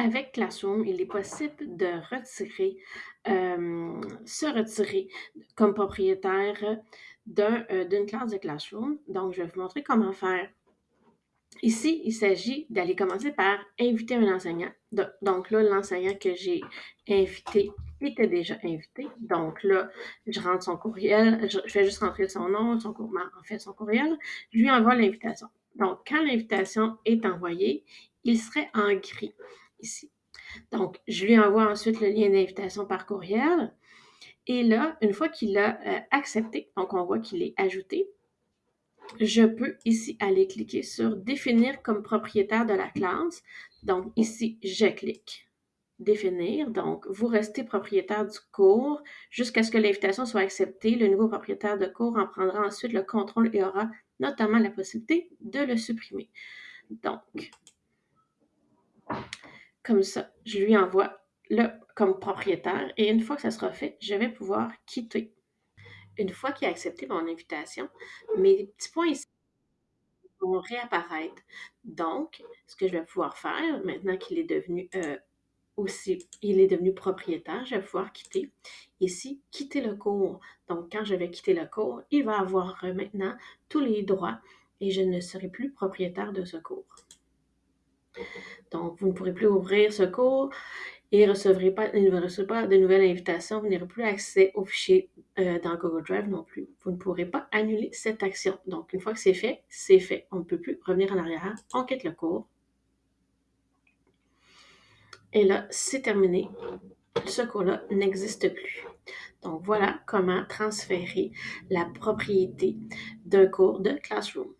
Avec Classroom, il est possible de retirer, hem, se retirer comme propriétaire heu, d'une classe de Classroom. Donc, je vais vous montrer comment faire. Ici, il s'agit d'aller commencer par inviter un enseignant. Do donc là, l'enseignant que j'ai invité était déjà invité. Donc là, je rentre son courriel, je fais juste rentrer son nom, son cour ben, en fait, son courriel. Je lui envoie l'invitation. Donc, quand l'invitation est envoyée, il serait en gris ici. Donc, je lui envoie ensuite le lien d'invitation par courriel. Et là, une fois qu'il a euh, accepté, donc on voit qu'il est ajouté, je peux ici aller cliquer sur définir comme propriétaire de la classe. Donc ici, je clique définir. Donc, vous restez propriétaire du cours jusqu'à ce que l'invitation soit acceptée. Le nouveau propriétaire de cours en prendra ensuite le contrôle et aura notamment la possibilité de le supprimer. Donc, comme ça, je lui envoie le comme propriétaire et une fois que ça sera fait, je vais pouvoir quitter. Une fois qu'il a accepté mon invitation, mes petits points ici vont réapparaître. Donc, ce que je vais pouvoir faire, maintenant qu'il est devenu euh, aussi, il est devenu propriétaire, je vais pouvoir quitter. Ici, quitter le cours. Donc, quand je vais quitter le cours, il va avoir euh, maintenant tous les droits et je ne serai plus propriétaire de ce cours. Donc, vous ne pourrez plus ouvrir ce cours et recevrez ne recevrez pas de nouvelles invitations. Vous n'aurez plus accès aux fichiers euh, dans Google Drive non plus. Vous ne pourrez pas annuler cette action. Donc, une fois que c'est fait, c'est fait. On ne peut plus revenir en arrière. On quitte le cours. Et là, c'est terminé. Ce cours-là n'existe plus. Donc, voilà comment transférer la propriété d'un cours de Classroom.